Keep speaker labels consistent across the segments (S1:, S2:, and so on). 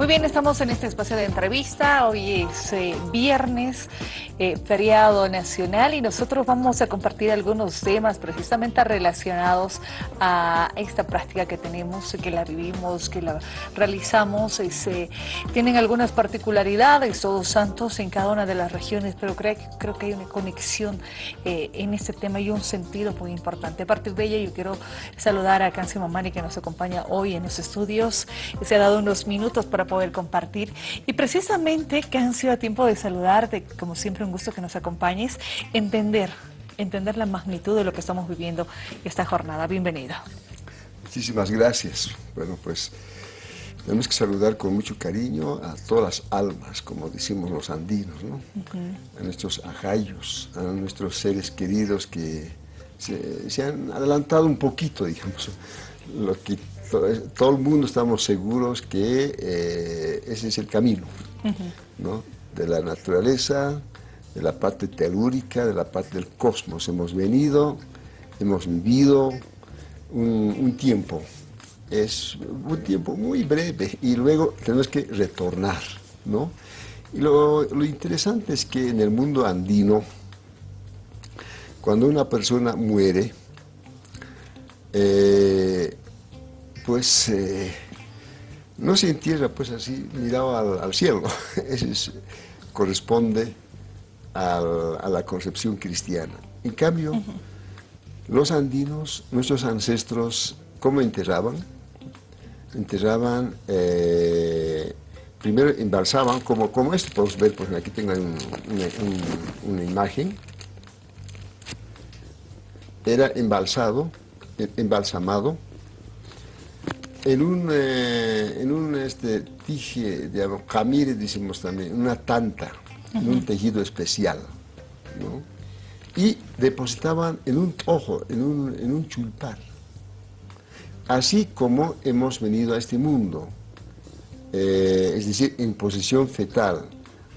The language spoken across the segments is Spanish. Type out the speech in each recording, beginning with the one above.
S1: Muy bien, estamos en este espacio de entrevista. Hoy es eh, viernes, eh, feriado nacional, y nosotros vamos a compartir algunos temas precisamente relacionados a esta práctica que tenemos, que la vivimos, que la realizamos. Eh, tienen algunas particularidades, todos santos en cada una de las regiones, pero creo, creo que hay una conexión en este tema y un sentido muy importante. A partir de ella yo quiero saludar a Cancio Mamani que nos acompaña hoy en los estudios. Se ha dado unos minutos para poder compartir. Y precisamente, que han sido a tiempo de saludarte, como siempre un gusto que nos acompañes, entender, entender la magnitud de lo que estamos viviendo esta jornada. Bienvenido.
S2: Muchísimas gracias. Bueno, pues tenemos que saludar con mucho cariño a todas las almas, como decimos los andinos, ¿no? A nuestros ajayos, a nuestros seres queridos que se, se han adelantado un poquito, digamos, lo que todo, el mundo estamos seguros que eh, ese es el camino, ¿no? de la naturaleza, de la parte telúrica, de la parte del cosmos. Hemos venido, hemos vivido un, tiempo, es un tiempo muy breve y luego tenemos que retornar. ¿no? Y lo, interesante es que en el mundo andino, cuando una persona muere, eh, pues eh, no se entierra pues así mirado al, cielo. Eso corresponde a la concepción cristiana. En cambio, los andinos, nuestros ancestros, ¿cómo enterraban? Enterraban, eh, primero embalsaban, como, como esto podemos ver, pues aquí tengo una imagen. Era embalsado, embalsamado, en un, eh, en un este, tije, digamos, camire, decimos también, una tanta, en un tejido especial, ¿no? Y depositaban en un ojo, en un, en un chulpar. Así como hemos venido a este mundo, eh, es decir, en posición fetal,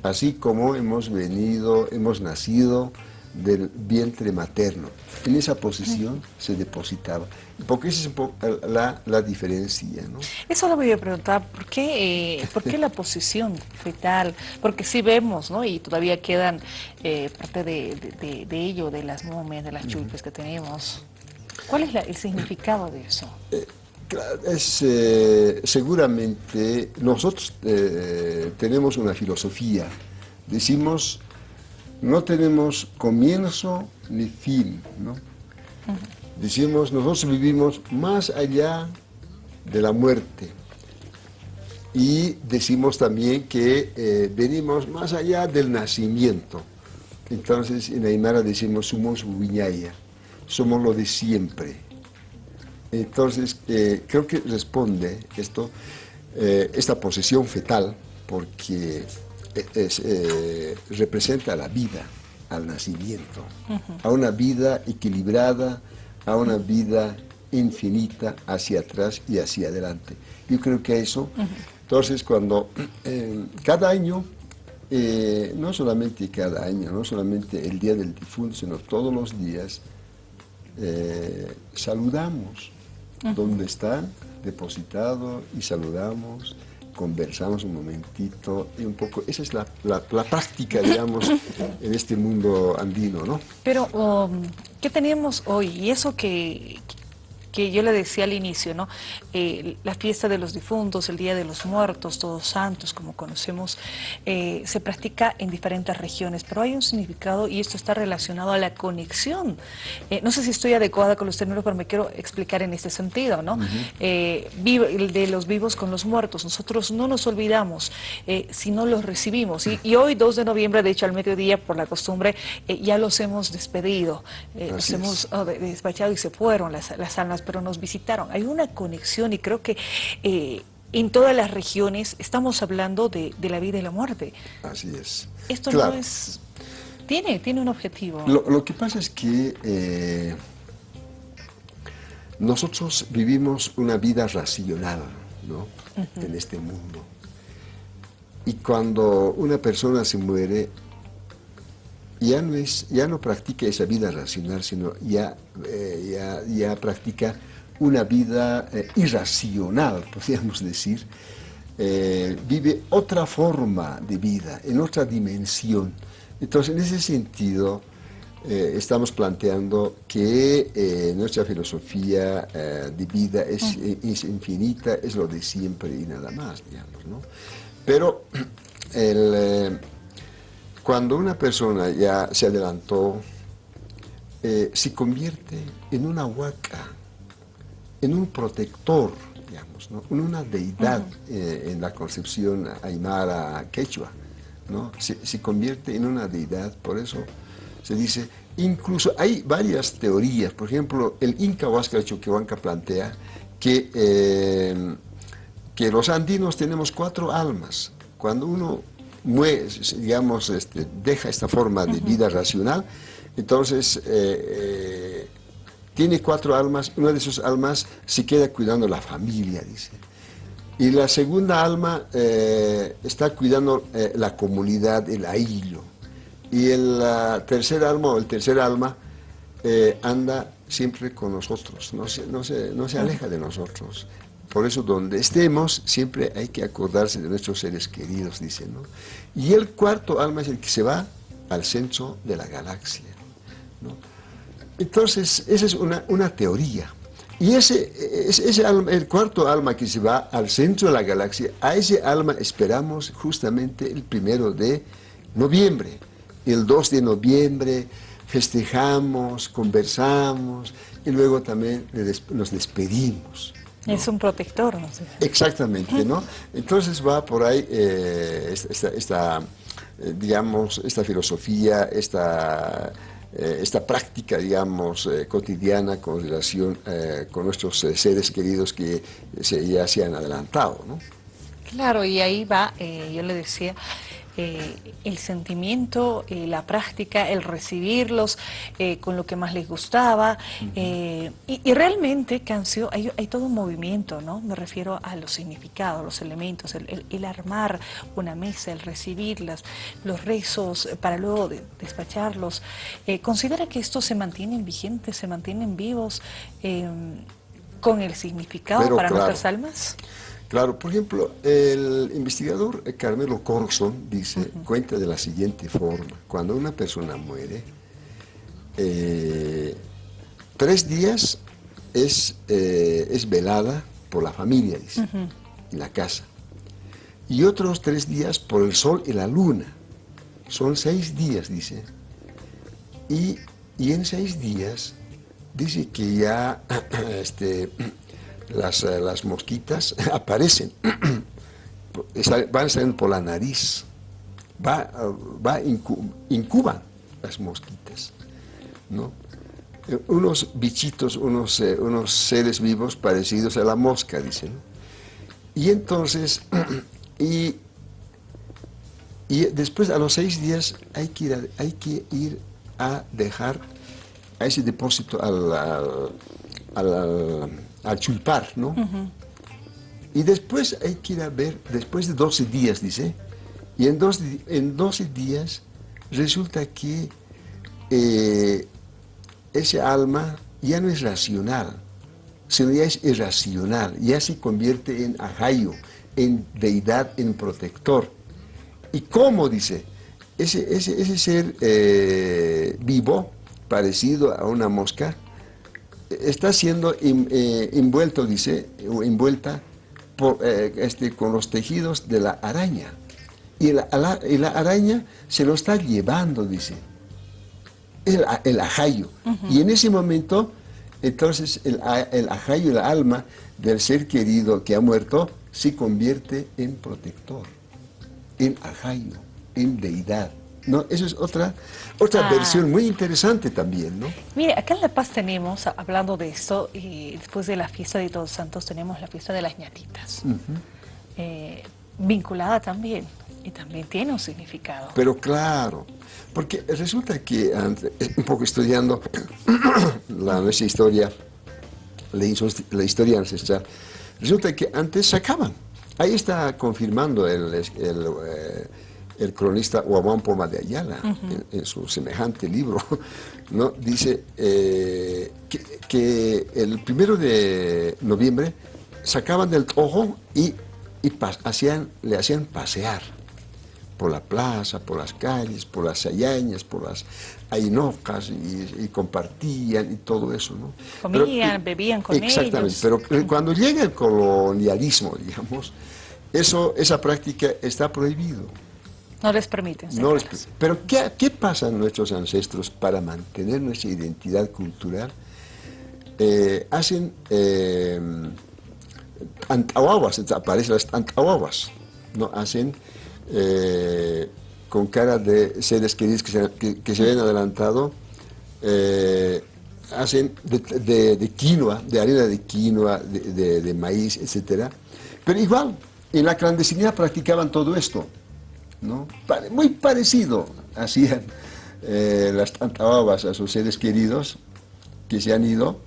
S2: así como hemos venido, hemos nacido del vientre materno. En esa posición se depositaba. Porque esa es un poco la, la diferencia. ¿no?
S1: Eso lo voy a preguntar, ¿por qué, eh, ¿por qué la posición fetal? Porque sí vemos, ¿no? y todavía quedan eh, parte de, de, ello, de las momias, de las chulpes que tenemos. ¿Cuál es el significado de eso?
S2: Eh, es, seguramente nosotros tenemos una filosofía. Decimos no tenemos comienzo ni fin, ¿no? Decimos, nosotros vivimos más allá de la muerte. Y decimos también que eh, venimos más allá del nacimiento. Entonces en Aymara decimos, somos viñaya, somos lo de siempre. Entonces eh, creo que responde esto, eh, esta posesión fetal, porque eh, representa la vida, al nacimiento, a una vida equilibrada, a una vida infinita hacia atrás y hacia adelante. Yo creo que eso, entonces cuando eh, cada año, eh, no solamente cada año, no solamente el día del difunto, sino todos los días, saludamos donde está depositado y saludamos conversamos un momentito y un poco, esa es la, la, práctica, digamos, en este mundo andino, ¿no?
S1: Pero, um, ¿qué tenemos hoy? Y eso que, que yo le decía al inicio, ¿no? Eh, la fiesta de los difuntos, el Día de los Muertos, Todos Santos, como conocemos, eh, se practica en diferentes regiones, pero hay un significado y esto está relacionado a la conexión. Eh, no sé si estoy adecuada con los términos, pero me quiero explicar en este sentido, ¿no? de los vivos con los muertos. Nosotros no nos olvidamos, si no los recibimos. Y, hoy, 2 de noviembre, de hecho, al mediodía, por la costumbre, ya los hemos despedido, los hemos oh, despachado y se fueron las, las almas pero nos visitaron. Hay una conexión y creo que eh, en todas las regiones estamos hablando de, la vida y la muerte.
S2: Así es.
S1: Esto no es... Tiene, tiene un objetivo.
S2: Lo, que pasa es que eh, nosotros vivimos una vida racional ¿no? en este mundo. Y cuando una persona se muere, ya no, es, ya no practica esa vida racional, sino ya, eh, ya, ya, practica una vida eh, irracional, podríamos decir, eh, vive otra forma de vida, en otra dimensión. Entonces, en ese sentido, estamos planteando que nuestra filosofía de vida es, es, infinita, es lo de siempre y nada más, digamos. ¿no? Pero cuando una persona ya se adelantó, se convierte en una huaca, en un protector, digamos, ¿no? una deidad eh, en la concepción aymara quechua, ¿no? Se, convierte en una deidad, por eso se dice, incluso hay varias teorías, por ejemplo, el Inca Huáscar Choquehuanca plantea que, eh, que los andinos tenemos cuatro almas, cuando uno muere, digamos, este, deja esta forma de vida racional, entonces eh, tiene cuatro almas, una de sus almas se queda cuidando la familia, dice. Y la segunda alma eh, está cuidando eh, la comunidad, el aillo. Y el tercer alma o el tercer alma eh, anda siempre con nosotros, no se, no, se, no se aleja de nosotros. Por eso donde estemos siempre hay que acordarse de nuestros seres queridos, dice. ¿no? Y el cuarto alma es el que se va al centro de la galaxia. ¿no? Entonces, esa es una, teoría. Y ese, ese, el cuarto alma que se va al centro de la galaxia, a ese alma esperamos justamente el primero de noviembre. El 2 de noviembre festejamos, conversamos y luego también nos despedimos.
S1: Es un protector, ¿no?
S2: Exactamente, ¿no? Entonces va por ahí eh, esta, eh, digamos, esta filosofía, esta eh, esta práctica, digamos, eh, cotidiana con relación con nuestros seres queridos que ya se han adelantado, ¿no?
S1: Claro, y ahí va, yo le decía, eh, el sentimiento, eh, la práctica, el recibirlos eh, con lo que más les gustaba. y, realmente, Cancio, hay, todo un movimiento, ¿no? Me refiero a los significados, los elementos, el, armar una mesa, el recibirlas, los rezos para luego despacharlos. ¿Considera que estos se mantienen vigentes, se mantienen vivos con el significado para nuestras almas?
S2: Claro, por ejemplo, el investigador Carmelo Corson dice, cuenta de la siguiente forma, cuando una persona muere, eh, tres días es, eh, es velada por la familia, dice, en la casa, y otros tres días por el sol y la luna, son seis días, dice, y, y en seis días dice que ya este, las, eh, las mosquitas aparecen, van saliendo por la nariz, va, va incuban las mosquitas, ¿no? Eh, unos bichitos, unos, eh, unos seres vivos parecidos a la mosca, dicen. Y entonces, y, y después a los seis días hay que ir a, hay que ir a dejar a ese depósito al, al a chulpar, ¿no? Y después hay que ir a ver, después de 12 días, dice, y en 12, en 12 días resulta que eh, ese alma ya no es racional, sino ya es irracional, ya se convierte en ajayo, en deidad, en protector. ¿Y cómo, dice? Ese, ese, ser eh, vivo, parecido a una mosca, está siendo eh, envuelto, dice, o envuelta por, eh, este, con los tejidos de la araña. Y la, araña se lo está llevando, dice, el, el ajayo. Y en ese momento, entonces, el, el ajayo, el alma del ser querido que ha muerto, se convierte en protector, en ajayo, en deidad. ¿No? Eso es otra, otra ah. versión muy interesante también, ¿no?
S1: Mire, acá en La Paz tenemos, hablando de esto, y después de la fiesta de Todos Santos tenemos la fiesta de las ñatitas, eh, vinculada también, y también tiene un significado.
S2: Pero claro, porque resulta que, un poco estudiando la nuestra historia, la, historia ancestral, resulta que antes sacaban, ahí está confirmando el... el eh, el cronista Huamán Poma de Ayala, en, su semejante libro, ¿no? dice eh, que, el primero de noviembre sacaban del ojo y y hacían, le hacían pasear por la plaza, por las calles, por las ayañas, por las ainocas y, compartían y todo eso, ¿no?
S1: Comían, bebían con
S2: exactamente, pero cuando llega el colonialismo, digamos, eso, esa práctica está prohibido.
S1: No les permiten.
S2: No pero ¿qué, ¿qué pasan nuestros ancestros para mantener nuestra identidad cultural? Eh, hacen eh, aparecen las antahuaguas, ¿no? Hacen eh, con cara de seres queridos que se, que, se ven adelantado, eh, hacen de, de, quinoa, de harina de quinoa, de, de, maíz, etc. Pero igual, en la clandestinidad practicaban todo esto, ¿no? Muy parecido hacían eh, las tantababas a sus seres queridos que se han ido,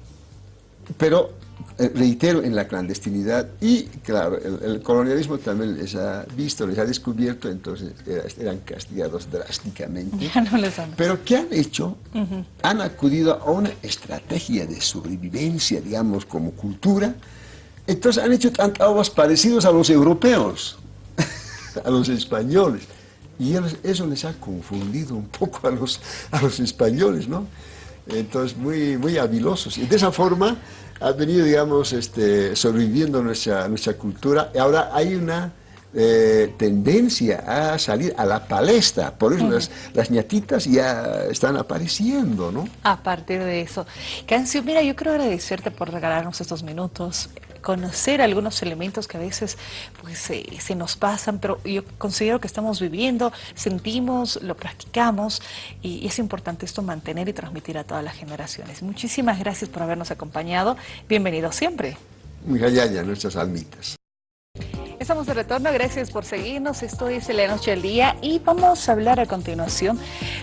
S2: pero eh, reitero, en la clandestinidad y, claro, el, colonialismo también les ha visto, les ha descubierto, entonces eran castigados drásticamente. Pero ¿qué han hecho? Han acudido a una estrategia de sobrevivencia, digamos, como cultura, entonces han hecho tantos parecidos a los europeos, a los españoles. Y eso les ha confundido un poco a los, a los españoles, ¿no? Entonces, muy, muy habilosos. Y de esa forma ha venido, digamos, este, sobreviviendo nuestra, nuestra cultura. Y ahora hay una eh, tendencia a salir a la palestra. Por eso las, las, ñatitas ya están apareciendo, ¿no?
S1: A partir de eso. Cancio, mira, yo quiero agradecerte por regalarnos estos minutos conocer algunos elementos que a veces pues, se nos pasan, pero yo considero que estamos viviendo, sentimos, lo practicamos y, es importante esto mantener y transmitir a todas las generaciones. Muchísimas gracias por habernos acompañado. Bienvenido siempre.
S2: Muy nuestras almitas.
S1: Estamos de retorno, gracias por seguirnos. Esto es La Noche del Día y vamos a hablar a continuación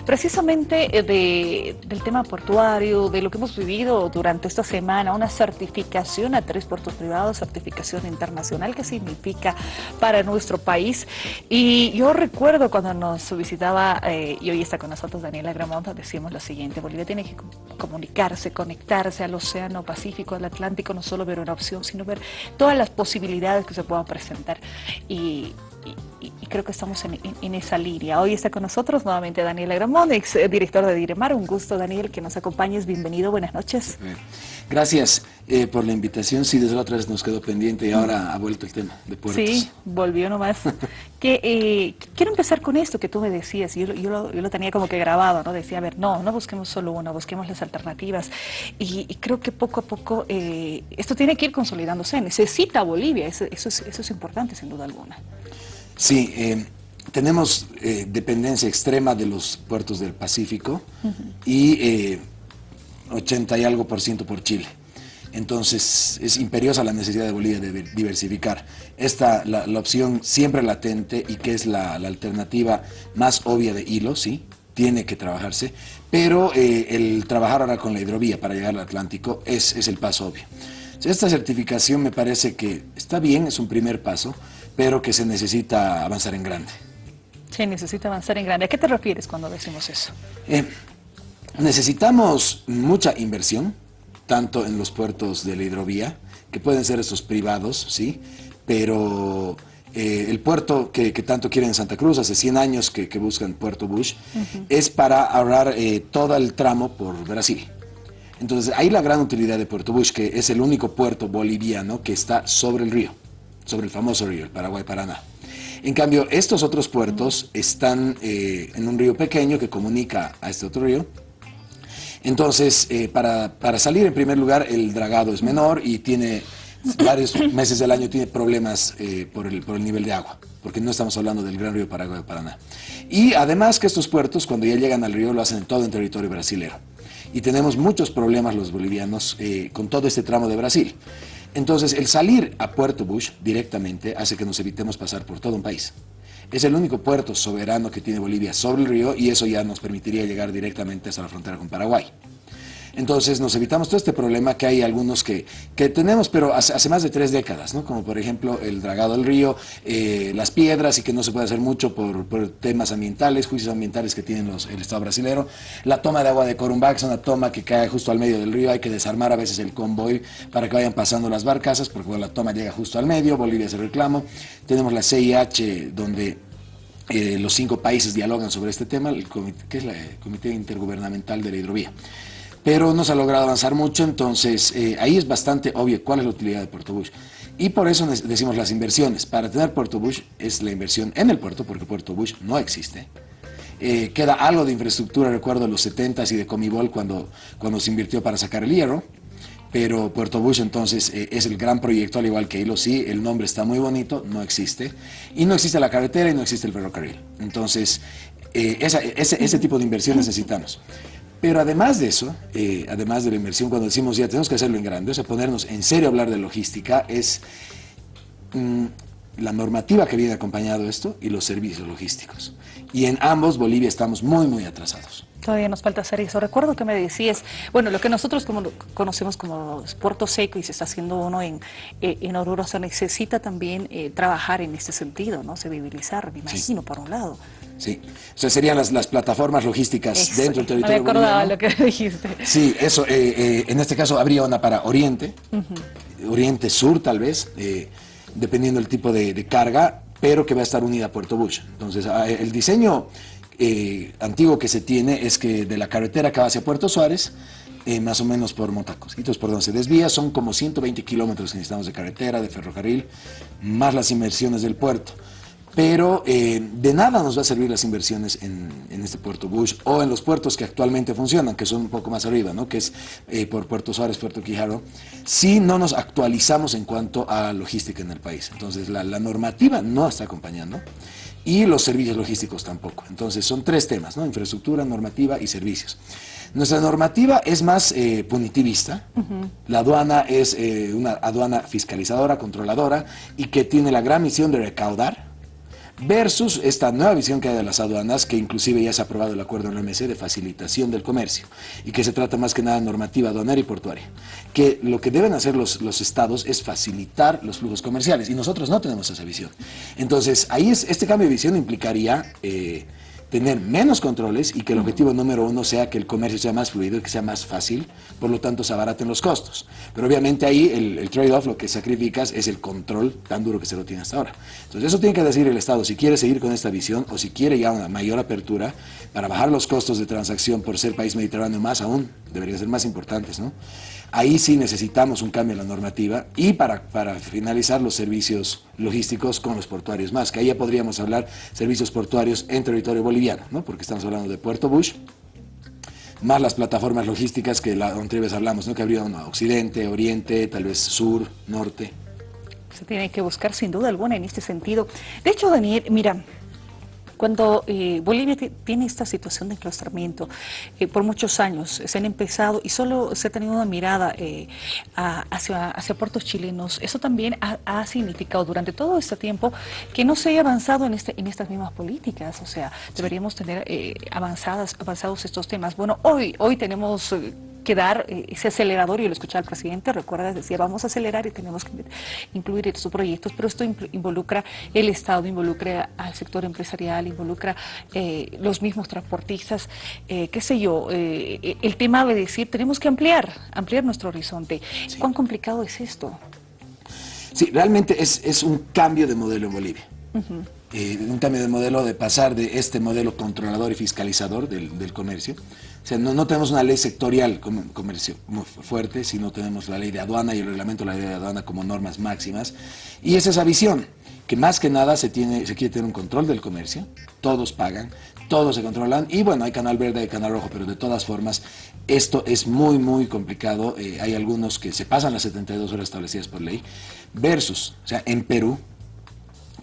S1: precisamente eh, del tema portuario, de lo que hemos vivido durante esta semana, una certificación a tres puertos privados, certificación internacional que significa para nuestro país. Y yo recuerdo cuando nos visitaba, eh, y hoy está con nosotros Daniela Gramonta, decimos lo siguiente, Bolivia tiene que comunicarse, conectarse al Océano Pacífico, al Atlántico, no solo ver una opción, sino ver todas las posibilidades que se puedan presentar y, creo que estamos en, esa línea. Hoy está con nosotros nuevamente Daniel Agramón, ex eh, director de Diremar. Un gusto, Daniel, que nos acompañes. Bienvenido, buenas noches.
S3: Gracias eh, por la invitación. Sí, desde la otra vez nos quedó pendiente y ahora ha vuelto el tema de puertos.
S1: Sí, volvió nomás. que, eh, quiero empezar con esto que tú me decías. Yo, yo, lo, tenía como que grabado, ¿no? Decía, a ver, no, no busquemos solo uno, busquemos las alternativas. Y, creo que poco a poco esto tiene que ir consolidándose. Necesita Bolivia, eso, eso, es, eso es importante, sin duda alguna.
S3: Sí, eh, tenemos eh, dependencia extrema de los puertos del Pacífico y 80 eh, y algo por ciento por Chile. Entonces es imperiosa la necesidad de Bolivia de diversificar. Esta, la, opción siempre latente y que es la, alternativa más obvia de hilo, sí, tiene que trabajarse, pero el trabajar ahora con la hidrovía para llegar al Atlántico es, es el paso obvio. Esta certificación me parece que está bien, es un primer paso, pero que se necesita avanzar en grande.
S1: Se necesita avanzar en grande. ¿A qué te refieres cuando decimos eso?
S3: Eh, necesitamos mucha inversión, tanto en los puertos de la hidrovía, que pueden ser estos privados, ¿sí? Pero eh, el puerto que, tanto quieren en Santa Cruz, hace 100 años que, buscan Puerto Bush, es para ahorrar eh, todo el tramo por Brasil. Entonces, ahí la gran utilidad de Puerto Bush, que es el único puerto boliviano que está sobre el río sobre el famoso río, el Paraguay-Paraná. En cambio, estos otros puertos están eh, en un río pequeño que comunica a este otro río. Entonces, eh, para, salir en primer lugar, el dragado es menor y tiene varios meses del año tiene problemas eh, por, el, por el nivel de agua, porque no estamos hablando del gran río Paraguay-Paraná. Y además que estos puertos, cuando ya llegan al río, lo hacen todo en territorio brasilero. Y tenemos muchos problemas los bolivianos con todo este tramo de Brasil. Entonces, el salir a Puerto Bush directamente hace que nos evitemos pasar por todo un país. Es el único puerto soberano que tiene Bolivia sobre el río y eso ya nos permitiría llegar directamente hasta la frontera con Paraguay. Entonces nos evitamos todo este problema que hay algunos que, que tenemos, pero hace, más de tres décadas, ¿no? Como por ejemplo el dragado del río, eh, las piedras y que no se puede hacer mucho por, temas ambientales, juicios ambientales que tienen el Estado brasilero. La toma de agua de Corumbá, es una toma que cae justo al medio del río, hay que desarmar a veces el convoy para que vayan pasando las barcazas, porque cuando la toma llega justo al medio, Bolivia hace reclamo. Tenemos la CIH, donde eh, los cinco países dialogan sobre este tema, el comité, que es el Comité Intergubernamental de la Hidrovía. Pero no se ha logrado avanzar mucho, entonces eh, ahí es bastante obvio cuál es la utilidad de Puerto Bush. Y por eso decimos las inversiones. Para tener Puerto Bush es la inversión en el puerto, porque Puerto Bush no existe. Eh, queda algo de infraestructura, recuerdo, de los 70s y de Comibol cuando, cuando se invirtió para sacar el hierro pero Puerto Bush entonces eh, es el gran proyecto, al igual que Hilo sí, el nombre está muy bonito, no existe, y no existe la carretera y no existe el ferrocarril. Entonces, eh, ese, tipo de inversión necesitamos. Pero además de eso, eh, además de la inversión, cuando decimos ya tenemos que hacerlo en grande, o sea, ponernos en serio a hablar de logística, es mm, la normativa que viene acompañado esto y los servicios logísticos. Y en ambos Bolivia estamos muy, muy atrasados.
S1: Todavía nos falta hacer eso. Recuerdo que me decías, bueno, lo que nosotros como conocemos como Puerto Seco y se está haciendo uno en, eh, en Oruro, se necesita también eh, trabajar en este sentido, ¿no? Sensibilizar, me imagino, por un lado.
S3: Sí, o sea, serían las, las plataformas logísticas dentro del territorio
S1: me acordaba lo que dijiste.
S3: Sí, eso, eh, en este caso habría una para Oriente, Oriente Sur tal vez, dependiendo del tipo de, de carga, pero que va a estar unida a Puerto Bush. Entonces, ah, el diseño eh, antiguo que se tiene es que de la carretera que va hacia Puerto Suárez, eh, más o menos por Motacos. Entonces, por donde se desvía son como 120 kilómetros que necesitamos de carretera, de ferrocarril, más las inversiones del puerto. Pero eh, de nada nos va a servir las inversiones en, este puerto Bush o en los puertos que actualmente funcionan, que son un poco más arriba, ¿no? que es por Puerto Suárez, Puerto Quijaro, si no nos actualizamos en cuanto a logística en el país. Entonces la, la normativa no está acompañando y los servicios logísticos tampoco. Entonces son tres temas, ¿no? infraestructura, normativa y servicios. Nuestra normativa es más eh, punitivista, la aduana es eh, una aduana fiscalizadora, controladora y que tiene la gran misión de recaudar versus esta nueva visión que hay de las aduanas, que inclusive ya se ha aprobado el acuerdo en la OMC de facilitación del comercio, y que se trata más que nada de normativa aduanera y portuaria, que lo que deben hacer los, los estados es facilitar los flujos comerciales, y nosotros no tenemos esa visión. Entonces, ahí es, este cambio de visión implicaría... Eh, tener menos controles y que el objetivo número uno sea que el comercio sea más fluido y que sea más fácil, por lo tanto se abaraten los costos. Pero obviamente ahí el, trade-off, lo que sacrificas es el control tan duro que se lo tiene hasta ahora. Entonces eso tiene que decir el Estado, si quiere seguir con esta visión o si quiere ya una mayor apertura para bajar los costos de transacción por ser país mediterráneo más aún, deberían ser más importantes, ¿no? Ahí sí necesitamos un cambio en la normativa y para, para finalizar los servicios logísticos con los portuarios más, que ahí ya podríamos hablar servicios portuarios en territorio boliviano, ¿no? porque estamos hablando de Puerto Bush, más las plataformas logísticas que la otra vez hablamos, ¿no? que habría occidente, oriente, tal vez sur, norte.
S1: Se tiene que buscar sin duda alguna en este sentido. De hecho, Daniel, mira, cuando eh, Bolivia tiene esta situación de enclaustramiento eh, por muchos años, se han empezado y solo se ha tenido una mirada eh, hacia, hacia puertos chilenos, eso también ha, significado durante todo este tiempo que no se haya avanzado en, este, en estas mismas políticas, o sea, deberíamos tener avanzadas, avanzados estos temas. Bueno, hoy, hoy tenemos que dar eh, ese acelerador, y lo escuchaba el presidente, recuerda, decía, vamos a acelerar y tenemos que incluir estos proyectos, pero esto involucra el Estado, involucra al sector empresarial, involucra eh, los mismos transportistas, eh, qué sé yo, el tema de decir, tenemos que ampliar, ampliar nuestro horizonte. ¿Cuán complicado es esto?
S3: Sí, realmente es, un cambio de modelo en Bolivia. un cambio de modelo de pasar de este modelo controlador y fiscalizador del, del comercio o sea, no, tenemos una ley sectorial comercio fuerte, sino tenemos la ley de aduana y el reglamento de la ley de aduana como normas máximas. Y es esa visión, que más que nada se, tiene, se quiere tener un control del comercio, todos pagan, todos se controlan, y bueno, hay canal verde, hay canal rojo, pero de todas formas, esto es muy, muy complicado. Eh, hay algunos que se pasan las 72 horas establecidas por ley, versus, o sea, en Perú,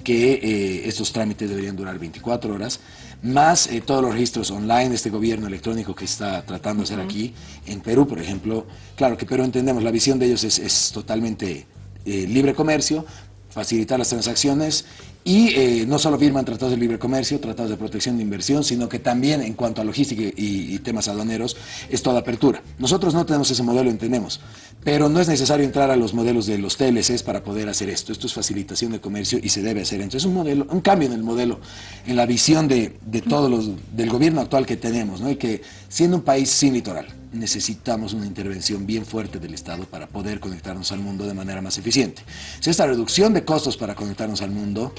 S3: que eh, estos trámites deberían durar 24 horas, más eh, todos los registros online de este gobierno electrónico que está tratando de hacer aquí. En Perú, por ejemplo, claro que Perú entendemos, la visión de ellos es, totalmente eh, libre comercio, facilitar las transacciones Y eh, no solo firman tratados de libre comercio, tratados de protección de inversión, sino que también en cuanto a logística y, temas aduaneros es toda apertura. Nosotros no tenemos ese modelo, entendemos, pero no es necesario entrar a los modelos de los TLCs para poder hacer esto. Esto es facilitación de comercio y se debe hacer. Entonces un modelo, un cambio en el modelo, en la visión de, de todos los, del gobierno actual que tenemos, ¿no? que siendo un país sin litoral, necesitamos una intervención bien fuerte del Estado para poder conectarnos al mundo de manera más eficiente. Si esta reducción de costos para conectarnos al mundo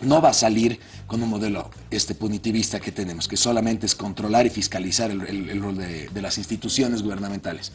S3: no va a salir con un modelo este punitivista que tenemos, que solamente es controlar y fiscalizar el, rol de, las instituciones gubernamentales.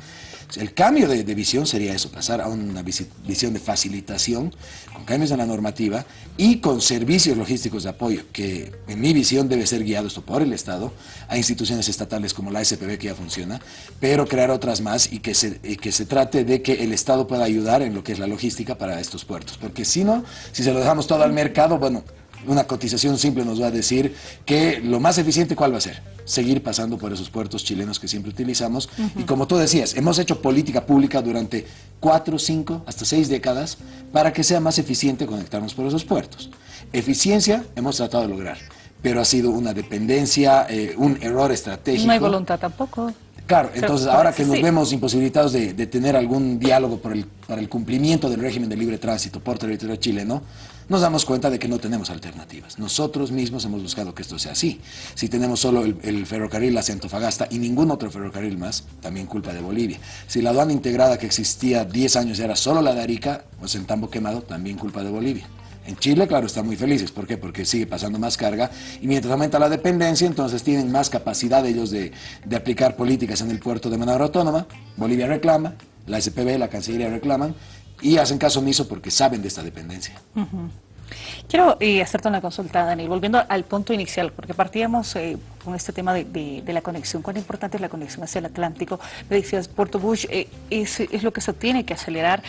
S3: El cambio de, de, visión sería eso, pasar a una visión de facilitación, con cambios en la normativa y con servicios logísticos de apoyo, que en mi visión debe ser guiado esto por el Estado, a instituciones estatales como la SPB que ya funciona, pero crear otras más y que se, y que se trate de que el Estado pueda ayudar en lo que es la logística para estos puertos, porque si no, si se lo dejamos todo al mercado, bueno, una cotización simple nos va a decir que lo más eficiente, ¿cuál va a ser? Seguir pasando por esos puertos chilenos que siempre utilizamos. Uh -huh. Y como tú decías, hemos hecho política pública durante cuatro, cinco, hasta seis décadas para que sea más eficiente conectarnos por esos puertos. Eficiencia hemos tratado de lograr, pero ha sido una dependencia, eh, un error estratégico.
S1: No hay voluntad tampoco.
S3: Claro, entonces ahora que nos vemos imposibilitados de, de, tener algún diálogo por el, para el cumplimiento del régimen de libre tránsito por territorio chileno, nos damos cuenta de que no tenemos alternativas. Nosotros mismos hemos buscado que esto sea así. Si tenemos solo el, ferrocarril hacia Antofagasta y ningún otro ferrocarril más, también culpa de Bolivia. Si la aduana integrada que existía 10 años era solo la de Arica, pues en Tambo Quemado, también culpa de Bolivia. En Chile, claro, están muy felices. ¿Por qué? Porque sigue pasando más carga y mientras aumenta la dependencia, entonces tienen más capacidad ellos de, de aplicar políticas en el puerto de manera autónoma. Bolivia reclama, la SPB, la Cancillería reclaman y hacen caso omiso porque saben de esta dependencia.
S1: Quiero eh, hacerte una consulta, Daniel, volviendo al punto inicial, porque partíamos eh, con este tema de, de, la conexión, cuán importante es la conexión hacia el Atlántico. Me decías, Puerto Bush eh, es, es, lo que se tiene que acelerar,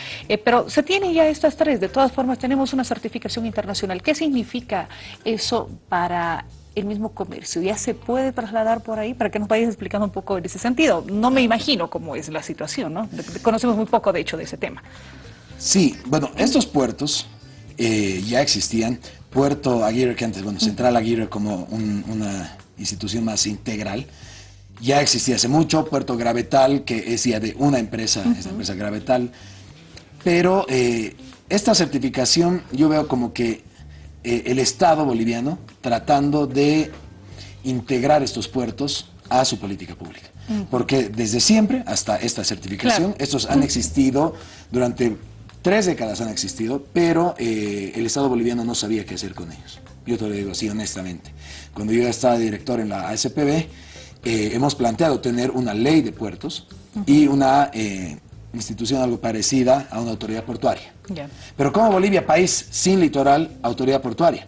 S1: pero se tiene ya estas tres, de todas formas tenemos una certificación internacional. ¿Qué significa eso para el mismo comercio? ¿Ya se puede trasladar por ahí? Para que nos vayas explicando un poco en ese sentido. No me imagino cómo es la situación, ¿no? Conocemos muy poco, de hecho, de ese tema.
S3: Sí, bueno, estos puertos eh, ya existían. Puerto Aguirre, que antes, bueno, Central Aguirre como un, una institución más integral, ya existía hace mucho. Puerto Gravetal, que es ya de una empresa, uh -huh. es la empresa Gravetal. Pero eh, esta certificación yo veo como que eh, el Estado boliviano tratando de integrar estos puertos a su política pública. Uh -huh. Porque desde siempre, hasta esta certificación, claro. estos han existido durante Tres décadas han existido, pero eh, el Estado boliviano no sabía qué hacer con ellos. Yo te lo digo así honestamente. Cuando yo estaba director en la ASPB, eh, hemos planteado tener una ley de puertos uh -huh. y una eh, institución algo parecida a una autoridad portuaria. Yeah. Pero como Bolivia, país sin litoral, autoridad portuaria.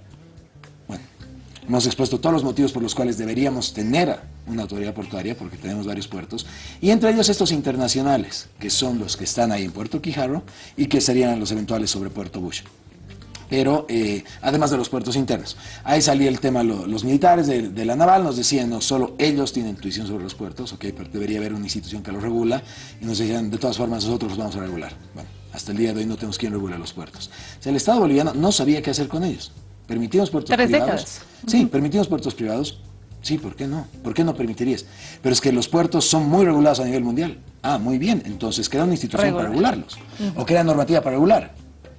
S3: Hemos expuesto todos los motivos por los cuales deberíamos tener una autoridad portuaria, porque tenemos varios puertos, y entre ellos estos internacionales, que son los que están ahí en Puerto Quijarro y que serían los eventuales sobre Puerto Bush. Pero, eh, además de los puertos internos. Ahí salía el tema, lo, los militares de, de, la naval nos decían, no, solo ellos tienen intuición sobre los puertos, ok, pero debería haber una institución que los regula, y nos decían, de todas formas, nosotros los vamos a regular. Bueno, hasta el día de hoy no tenemos quien regule los puertos. O sea, el Estado boliviano no sabía qué hacer con ellos. Permitimos puertos
S1: Tres
S3: privados.
S1: Décadas.
S3: Sí, permitimos puertos privados, Sí, ¿por qué no? ¿Por qué no permitirías? Pero es que los puertos son muy regulados a nivel mundial. Ah, muy bien. Entonces crea una institución Regular. para regularlos. Uh -huh. O crea normativa para regular.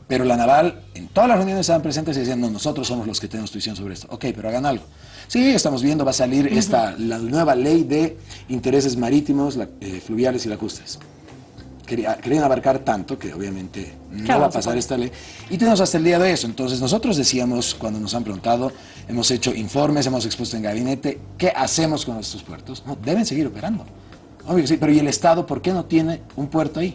S3: Pero la naval, en todas las reuniones estaban presentes y decían, no, nosotros somos los que tenemos intuición sobre esto. Ok, pero hagan algo. Sí, estamos viendo, va a salir uh -huh. esta, la nueva ley de intereses marítimos, la, eh, fluviales y lacustres. Querían abarcar tanto que obviamente no claro, va a pasar esta ley. Y tenemos hasta el día de eso. Entonces nosotros decíamos, cuando nos han preguntado, hemos hecho informes, hemos expuesto en gabinete, ¿qué hacemos con estos puertos? No, deben seguir operando. Obvio que sí, pero ¿y el Estado por qué no tiene un puerto ahí?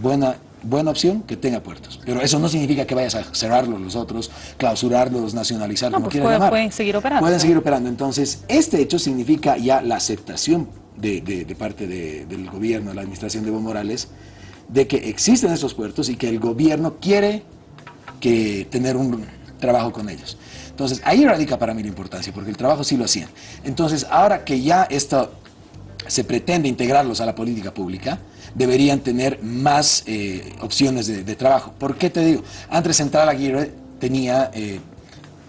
S3: Buena, buena opción que tenga puertos. Pero eso no significa que vayas a cerrarlos los otros, clausurarlos, nacionalizar,
S1: no,
S3: como
S1: pues
S3: quieran
S1: pueden,
S3: llamar.
S1: pueden seguir operando.
S3: Pueden seguir operando. Entonces, este hecho significa ya la aceptación de, de, de parte de, del gobierno, de la administración de Evo Morales, de que existen esos puertos y que el gobierno quiere que tener un trabajo con ellos. Entonces, ahí radica para mí la importancia, porque el trabajo sí lo hacían. Entonces, ahora que ya esto se pretende integrarlos a la política pública, deberían tener más eh, opciones de, de, trabajo. ¿Por qué te digo? Antes Central Aguirre tenía, eh,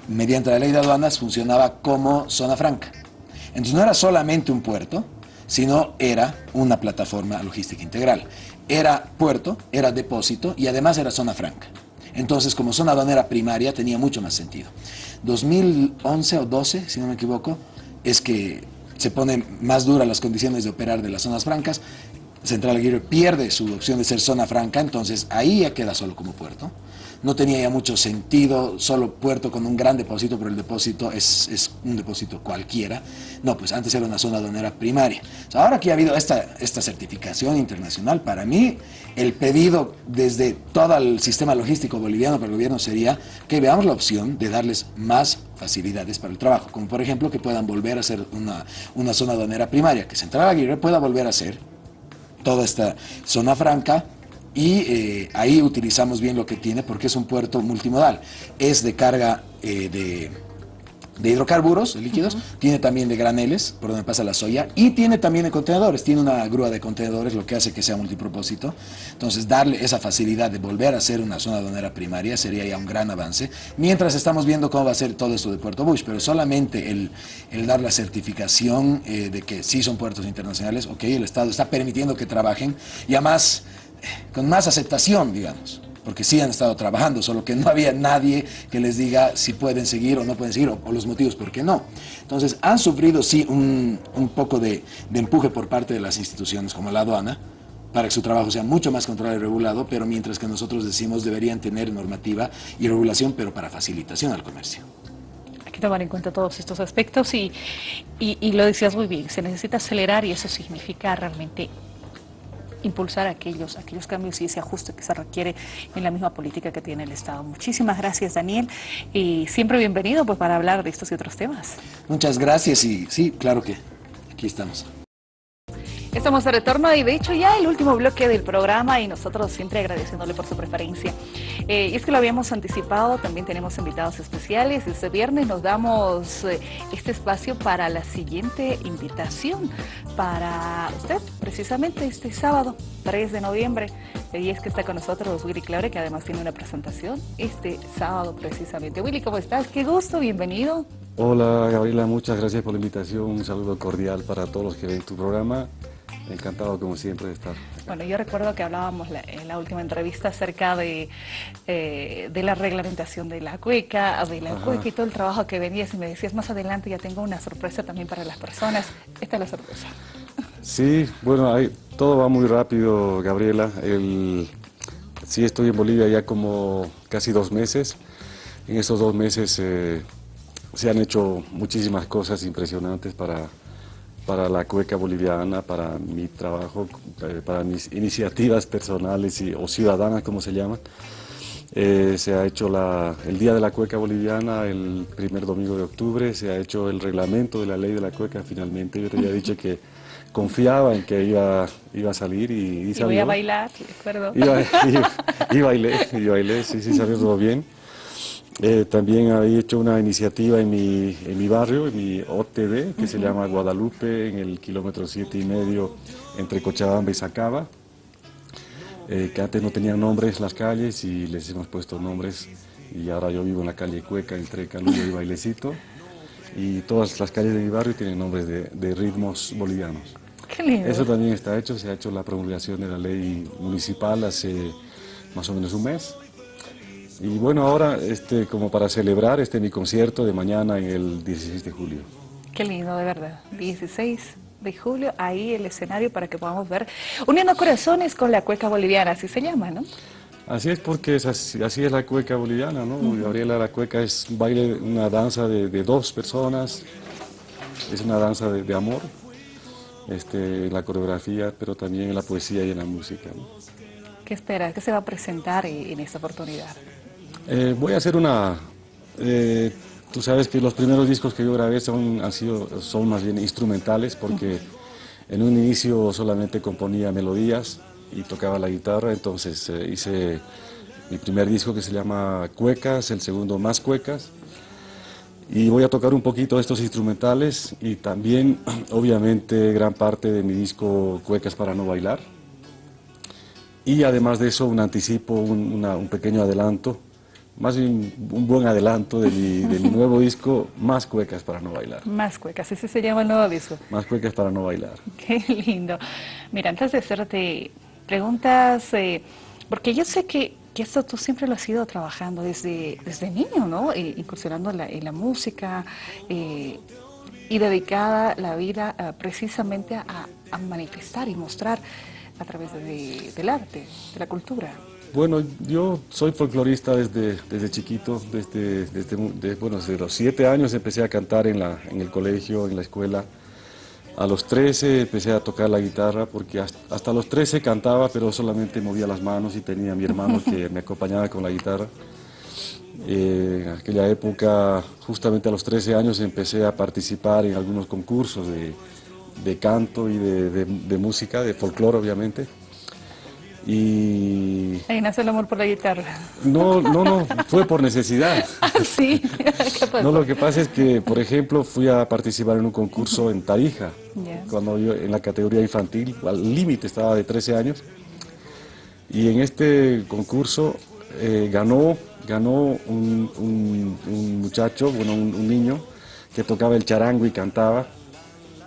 S3: mediante la ley de aduanas, funcionaba como zona franca. Entonces no era solamente un puerto, sino era una plataforma logística integral. Era puerto, era depósito y además era zona franca. Entonces, como zona aduanera primaria, tenía mucho más sentido. 2011 o 12, si no me equivoco, es que se ponen más duras las condiciones de operar de las zonas francas. Central Aguirre pierde su opción de ser zona franca, entonces ahí ya queda solo como puerto no tenía ya mucho sentido, solo puerto con un gran depósito, pero el depósito es, un depósito cualquiera. No, pues antes era una zona aduanera primaria. ahora que ha habido esta, esta certificación internacional, para mí el pedido desde todo el sistema logístico boliviano para el gobierno sería que veamos la opción de darles más facilidades para el trabajo, como por ejemplo que puedan volver a ser una, una zona aduanera primaria, que Central Aguirre pueda volver a ser toda esta zona franca y eh, ahí utilizamos bien lo que tiene porque es un puerto multimodal. Es de carga eh, de, hidrocarburos, líquidos, tiene también de graneles, por donde pasa la soya, y tiene también de contenedores, tiene una grúa de contenedores, lo que hace que sea multipropósito. Entonces, darle esa facilidad de volver a ser una zona donera primaria sería ya un gran avance, mientras estamos viendo cómo va a ser todo esto de Puerto Bush, pero solamente el, dar la certificación eh, de que sí son puertos internacionales, ok, el Estado está permitiendo que trabajen, y además con más aceptación, digamos, porque sí han estado trabajando, solo que no había nadie que les diga si pueden seguir o no pueden seguir, o, los motivos por qué no. Entonces, han sufrido sí un, poco de, empuje por parte de las instituciones como la aduana, para que su trabajo sea mucho más controlado y regulado, pero mientras que nosotros decimos deberían tener normativa y regulación, pero para facilitación al comercio
S1: Hay que tomar en cuenta todos estos aspectos y, y, lo decías muy bien, se necesita acelerar y eso significa realmente impulsar aquellos, aquellos cambios y ese ajuste que se requiere en la misma política que tiene el Estado. Muchísimas gracias, Daniel, y siempre bienvenido pues, para hablar de estos y otros temas.
S3: Muchas gracias y sí, claro que aquí estamos.
S1: Estamos de retorno y de hecho ya el último bloque del programa y nosotros siempre agradeciéndole por su preferencia. Eh, y es que lo habíamos anticipado, también tenemos invitados especiales. Este viernes nos damos eh, este espacio para la siguiente invitación para usted, precisamente este sábado 3 de noviembre. Y es que está con nosotros Willy Claure, que además tiene una presentación este sábado precisamente. Willy, ¿cómo estás? Qué gusto, bienvenido.
S4: Hola Gabriela, muchas gracias por la invitación, un saludo cordial para todos los que ven tu programa Encantado como siempre de estar.
S1: Bueno, yo recuerdo que hablábamos en la última entrevista acerca de, eh, de la reglamentación de la cueca, de la cueca y todo el trabajo que venías y me decías más adelante ya tengo una sorpresa también para las personas. Esta es la sorpresa.
S4: Sí, bueno, hay, todo va muy rápido, Gabriela. El, sí, estoy en Bolivia ya como casi dos meses. En esos dos meses eh, se han hecho muchísimas cosas impresionantes para para la cueca boliviana, para mi trabajo, eh, para mis iniciativas personales y, o ciudadanas, como se llaman. Eh, se ha hecho la, el Día de la Cueca Boliviana el primer domingo de octubre, se ha hecho el reglamento de la ley de la cueca finalmente. Yo te había dicho que confiaba en que iba, iba a salir y,
S1: y, voy a bailar, recuerdo.
S4: Y, bailé, y bailé, sí, sí, salió todo bien. Eh, también había hecho una iniciativa en mi, en mi barrio, en mi OTD, que se llama Guadalupe, en el kilómetro siete y medio entre Cochabamba y Sacaba, eh, que antes no tenían nombres las calles y les hemos puesto nombres. Y ahora yo vivo en la calle Cueca entre Caluyo y Bailecito. Y todas las calles de mi barrio tienen nombres de, de ritmos bolivianos.
S1: Qué lindo.
S4: Eso también está hecho, se ha hecho la promulgación de la ley municipal hace más o menos un mes y bueno, ahora este, como para celebrar este mi concierto de mañana en el 16 de julio.
S1: Qué lindo, de verdad. 16 de julio, ahí el escenario para que podamos ver Uniendo Corazones con la cueca boliviana, así se llama, ¿no?
S4: Así es porque es así, es la cueca boliviana, ¿no? Gabriela, la cueca es un baile, una danza de, dos personas, es una danza de, amor, este, en la coreografía, pero también en la poesía y en la música.
S1: ¿Qué esperas? ¿Qué se va a presentar en esta oportunidad?
S4: Eh, voy a hacer una... Eh, tú sabes que los primeros discos que yo grabé son, han sido, son más bien instrumentales porque en un inicio solamente componía melodías y tocaba la guitarra, entonces eh, hice mi primer disco que se llama Cuecas, el segundo Más Cuecas, y voy a tocar un poquito estos instrumentales y también, obviamente, gran parte de mi disco Cuecas para no bailar. Y además de eso, un anticipo, un pequeño adelanto más bien un buen adelanto de mi, de mi nuevo disco, Más cuecas para no bailar.
S1: Más cuecas, ese se llama el nuevo disco.
S4: Más cuecas para no bailar.
S1: Qué lindo. Mira, antes de hacerte preguntas, eh, porque yo sé que, que, esto tú siempre lo has ido trabajando desde, desde niño, ¿no? Eh, incursionando en la, en la música eh, y dedicada la vida uh, precisamente a, a, manifestar y mostrar a través de, del arte, de la cultura.
S4: Bueno, yo soy folclorista desde, desde chiquito, desde, desde, de, bueno, desde los siete años empecé a cantar en, la, en el colegio, en la escuela. A los 13 empecé a tocar la guitarra porque hasta, los 13 cantaba, pero solamente movía las manos y tenía a mi hermano que me acompañaba con la guitarra. Eh, en aquella época, justamente a los 13 años, empecé a participar en algunos concursos de, de canto y de, de, de música, de folclore obviamente. Y...
S1: Ahí nace el amor por la guitarra.
S4: No, no, no, fue por necesidad.
S1: sí, ¿qué pasó?
S4: No, lo que pasa es que, por ejemplo, fui a participar en un concurso en Tarija, cuando yo en la categoría infantil, al límite estaba de 13 años, y en este concurso eh, ganó, ganó un, un- un muchacho, bueno, un, un niño, que tocaba el charango y cantaba.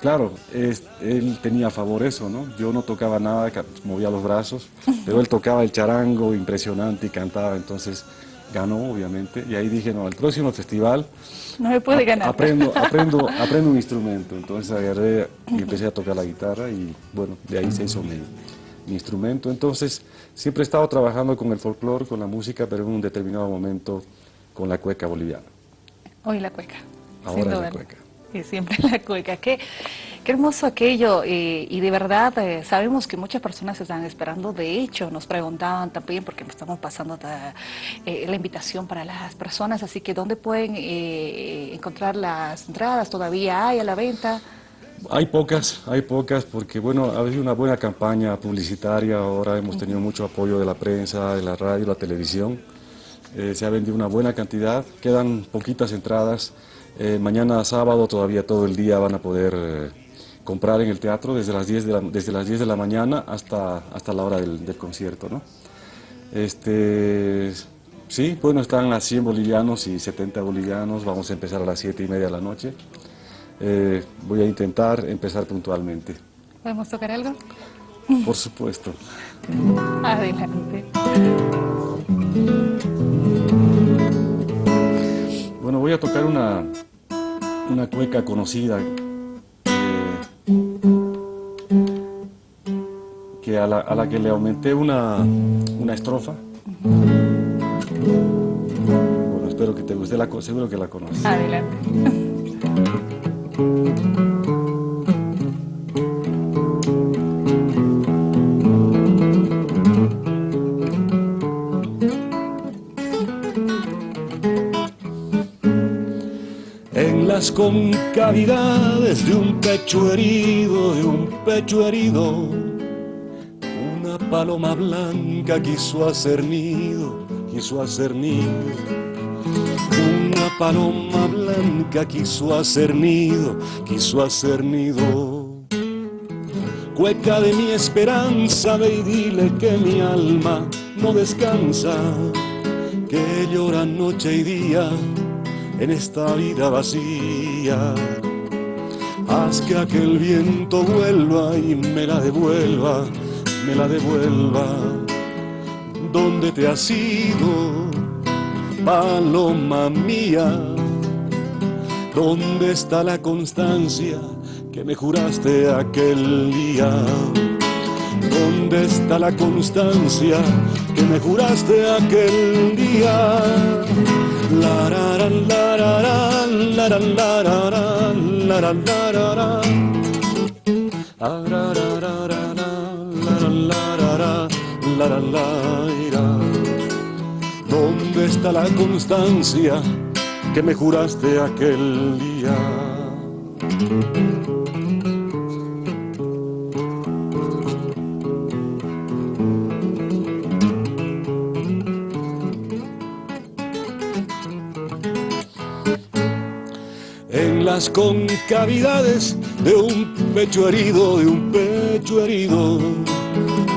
S4: Claro, es- él tenía a favor eso, ¿no? Yo no tocaba nada, movía los brazos, pero él tocaba el charango impresionante y cantaba, entonces ganó, obviamente, y ahí dije, no, el próximo festival
S1: No me puede ganar.
S4: Aprendo, aprendo, aprendo un instrumento, entonces agarré y empecé a tocar la guitarra y bueno, de ahí se hizo mi, mi instrumento. Entonces siempre he estado trabajando con el folclore, con la música, pero en un determinado momento con la cueca boliviana.
S1: Hoy la cueca.
S4: Ahora es la cueca.
S1: Y siempre la cueca. Qué, qué hermoso aquello. eh, y de verdad eh, sabemos que muchas personas están esperando. De hecho, nos preguntaban también, porque nos estamos pasando ta- eh, la invitación para las personas. Así que, ¿dónde pueden eh, encontrar las entradas? ¿Todavía hay a la venta?
S4: Hay pocas, hay pocas, porque bueno, ha habido una buena campaña publicitaria, ahora hemos tenido mucho apoyo de la prensa, de la radio, la televisión, Eh, se ha vendido una buena cantidad, quedan poquitas entradas, Eh, mañana sábado todavía todo el día van a poder eh, comprar en el teatro desde las 10 de la, desde las 10 de la mañana hasta, hasta la hora del, del concierto, ¿no? Este, sí, bueno, están a 100 bolivianos y 70 bolivianos, vamos a empezar a las 7 y media de la noche. Eh, voy a intentar empezar puntualmente,
S1: ¿Podemos tocar algo?
S4: por supuesto.
S1: Adelante.
S4: Bueno, voy a tocar una, una cueca conocida que a la, a la que le aumenté una, una estrofa. Bueno, espero que te guste, la, seguro que la conoces.
S1: Adelante.
S4: las concavidades de un pecho herido, de un pecho herido, una paloma blanca quiso hacer nido, quiso hacer nido. Una paloma blanca quiso hacer nido, quiso hacer nido. Cueca de mi esperanza, ve y dile que mi alma no descansa, que llora noche y día en esta vida vacía. Haz que aquel viento vuelva y me la devuelva, me la devuelva. ¿Dónde te has ido, paloma mía? ¿Dónde está la constancia que me juraste aquel día? ¿Dónde está la constancia que me juraste aquel día? Lararán, lararán, lararán, lararán, lararán, lararán. Arararararán, lararán, lararán, lararán, lararán. ¿Dónde está la constancia que me juraste aquel día? Las concavidades de un pecho herido, de un pecho herido.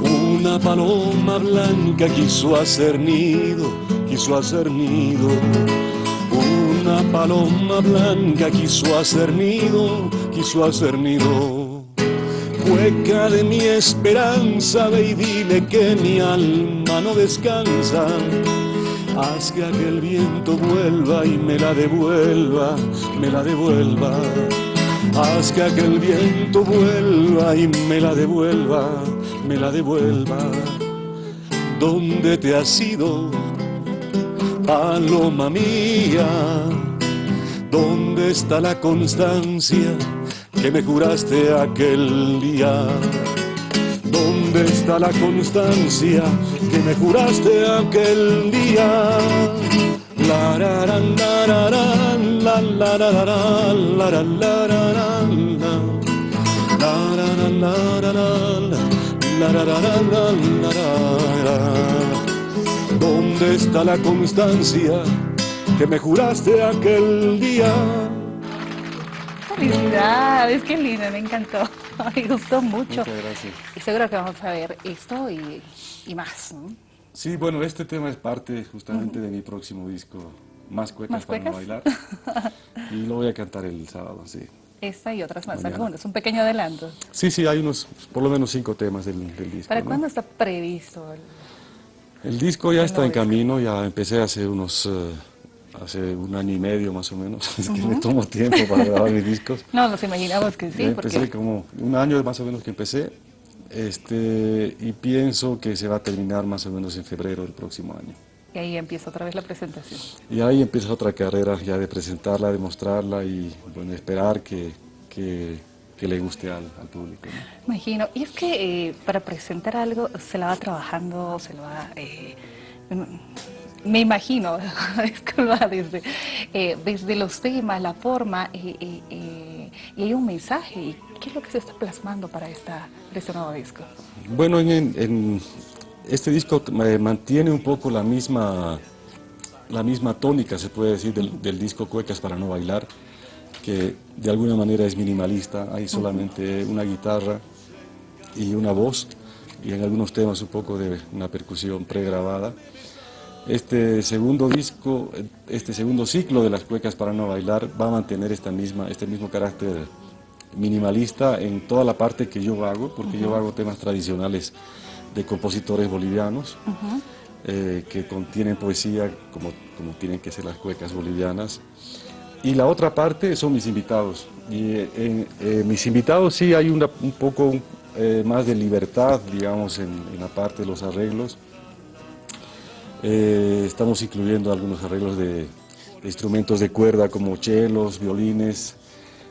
S4: Una paloma blanca quiso hacer nido, quiso hacer nido. Una paloma blanca quiso hacer nido, quiso hacer nido. Cueca de mi esperanza, ve y dile que mi alma no descansa. Haz que aquel viento vuelva y me la devuelva, me la devuelva. Haz que aquel viento vuelva y me la devuelva, me la devuelva. ¿Dónde te has ido, paloma mía? ¿Dónde está la constancia que me juraste aquel día? ¿Dónde está la constancia que me juraste aquel día? La la la la la la la la la la ¿Dónde está la constancia que me juraste aquel día?
S1: Felicidades, qué lindo, me encantó. Me gustó mucho.
S4: Muchas gracias.
S1: Y seguro que vamos a ver esto y, y más. ¿no?
S4: Sí, bueno, este tema es parte justamente de mi próximo disco, Más Cuecas
S1: ¿Más
S4: para no bailar. Y lo voy a cantar el sábado, sí.
S1: Esta y otras más, algunos, un pequeño adelanto.
S4: Sí, sí, hay unos, por lo menos cinco temas del, del disco.
S1: ¿Para
S4: ¿no?
S1: cuándo está previsto? el-
S4: El disco ya está en camino, ya empecé hace unos, eh, hace un año y medio más o menos. Es que me tomo tiempo para grabar mis discos.
S1: No, nos imaginamos que sí,
S4: empecé
S1: porque
S4: como un año más o menos que empecé. Este, y pienso que se va a terminar más o menos en febrero del próximo año.
S1: y ahí empieza otra vez la presentación.
S4: Y ahí empieza otra carrera ya de presentarla, de mostrarla y bueno, esperar que, que, que le guste al, al público. ¿no?
S1: Imagino. Y es que eh, para presentar algo se la va trabajando, se lo va... eh, me imagino, va desde, eh, desde los temas, la forma, eh, eh, eh, y hay un mensaje. ¿Y qué es lo que se está plasmando para, esta, para este nuevo disco?
S4: Bueno, en, en este disco mantiene un poco la misma, la misma tónica, se puede decir, del, del disco Cuecas para no bailar, que de alguna manera es minimalista, hay solamente una guitarra y una voz, y en algunos temas un poco de una percusión pregrabada. Este segundo disco, eh, este segundo ciclo de las cuecas para no bailar va a mantener esta misma, este mismo carácter minimalista en toda la parte que yo hago, porque yo hago temas tradicionales de compositores bolivianos eh, que contienen poesía como, como tienen que ser las cuecas bolivianas. Y la otra parte son mis invitados. Y eh, en eh, mis invitados sí hay una- un poco eh, más de libertad, digamos, en, en la parte de los arreglos. Eh, estamos incluyendo algunos arreglos de, de instrumentos de cuerda como chelos, violines,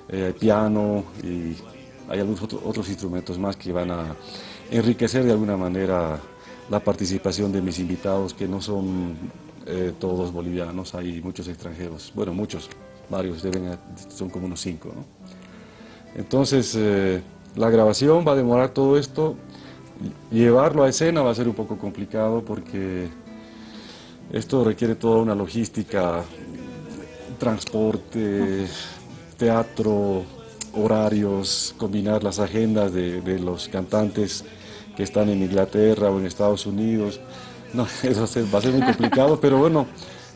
S4: eh, piano y hay algunos otro- otros instrumentos más que van a enriquecer de alguna manera la participación de mis invitados que no son eh, todos bolivianos, hay muchos extranjeros, bueno muchos, varios, deben, son como unos cinco. ¿no? Entonces eh, la grabación va a demorar todo esto, llevarlo a escena va a ser un poco complicado porque esto requiere toda una logística, transporte, teatro, horarios, combinar las agendas de, de los cantantes que están en Inglaterra o en Estados Unidos. No, eso va a ser- muy complicado, pero bueno,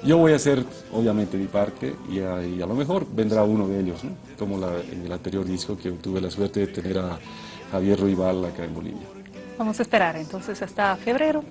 S4: yo voy a hacer obviamente mi parte y a, y a lo mejor vendrá uno de ellos, ¿no? como la- en el anterior disco que tuve la suerte de tener a Javier Ruibal acá en Bolivia.
S1: Vamos a esperar entonces hasta febrero,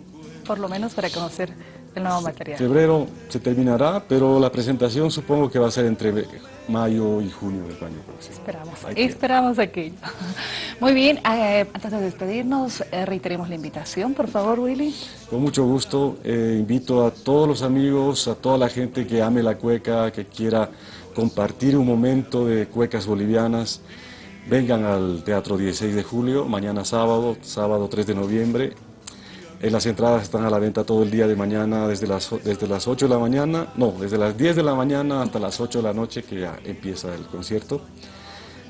S1: por lo menos para conocer el nuevo material.
S4: Febrero se terminará, pero la presentación supongo que va a ser entre mayo y junio del año próximo.
S1: Esperamos,
S4: Hay tiempo.
S1: esperamos aquello. Muy bien, eh, antes de despedirnos, eh, reiteremos la invitación, por favor, Willy.
S4: Con mucho gusto, eh, invito a todos los amigos, a toda la gente que ame la cueca, que quiera compartir un momento de cuecas bolivianas, vengan al Teatro 16 de julio, mañana sábado, sábado 3 de noviembre. Eh, las entradas están a la venta todo el día de mañana, desde las, desde las 8 de la mañana, no, desde las 10 de la mañana hasta las 8 de la noche que ya empieza el concierto.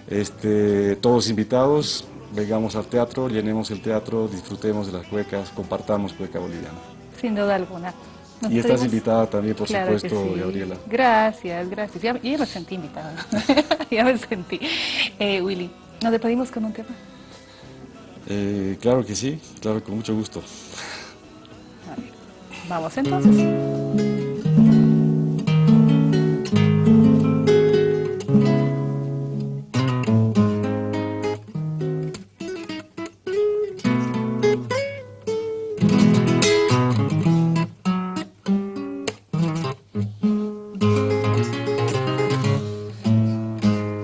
S4: Este, todos invitados, vengamos al teatro, llenemos el teatro, disfrutemos de las cuecas, compartamos cueca boliviana.
S1: Sin duda alguna. Nos
S4: Y estás invitada también, por
S1: Claro
S4: supuesto,
S1: sí.
S4: Gabriela.
S1: Gracias, gracias. Ya, ya me sentí invitada. ya me sentí. Eh, Willy, nos despedimos con un tema.
S4: Eh, claro que sí, claro, con mucho gusto.
S1: Vamos entonces.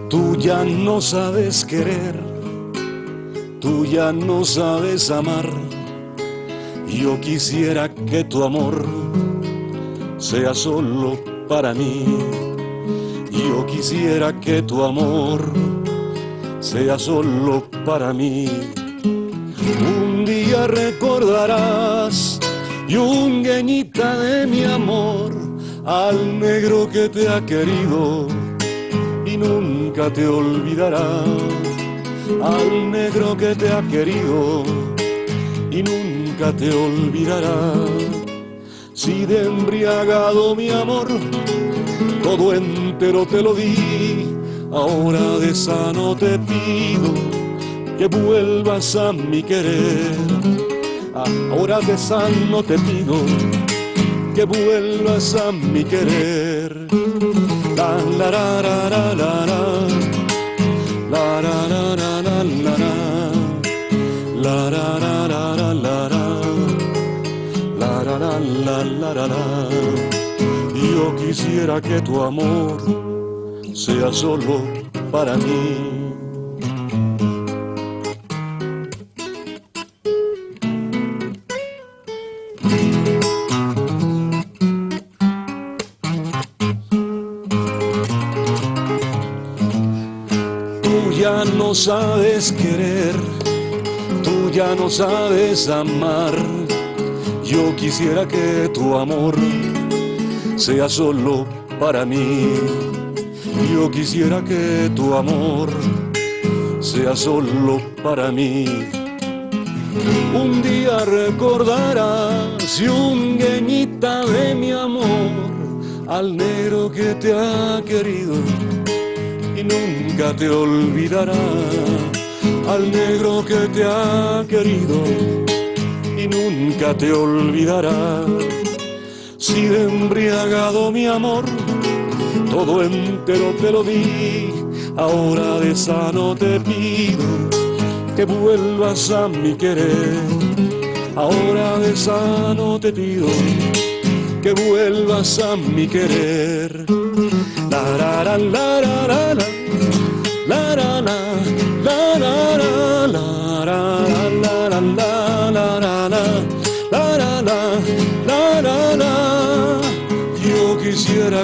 S4: Tú ya no sabes querer tú ya no sabes amar. Yo quisiera que tu amor sea solo para mí. Yo quisiera que tu amor sea solo para mí. Un día recordarás, yungueñita de mi amor, al negro que te ha querido y nunca te olvidará. Al negro que te ha querido y nunca te olvidará. Si de embriagado mi amor, todo entero te lo di, ahora de sano te pido que vuelvas a mi querer. Ahora de sano te pido que vuelvas a mi querer. La la la la la la la Yo quisiera que tu amor sea solo para mí. Ya no sabes querer, tú ya no sabes amar. Yo quisiera que tu amor sea solo para mí. Yo quisiera que tu amor sea solo para mí. Un día recordarás, yungueñita de mi amor, al negro que te ha querido y nunca te olvidará. Al negro que te ha querido y nunca te olvidará. Si de embriagado mi amor, todo entero te lo di, ahora de sano te pido que vuelvas a mi querer. Ahora de sano te pido que vuelvas a mi querer. La la la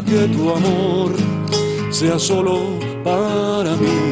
S4: Que tu amor sea solo para mí.